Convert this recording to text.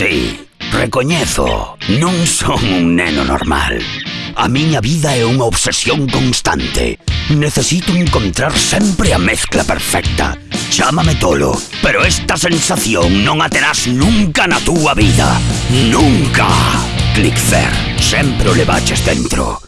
Sí, recoñezo, non son un neno normal. A miña vida é unha obsesión constante. Necesito encontrar sempre a mezcla perfecta. Chámame tolo, pero esta sensación non a terás nunca na túa vida. Nunca! Clickfair, sempre o levaches dentro.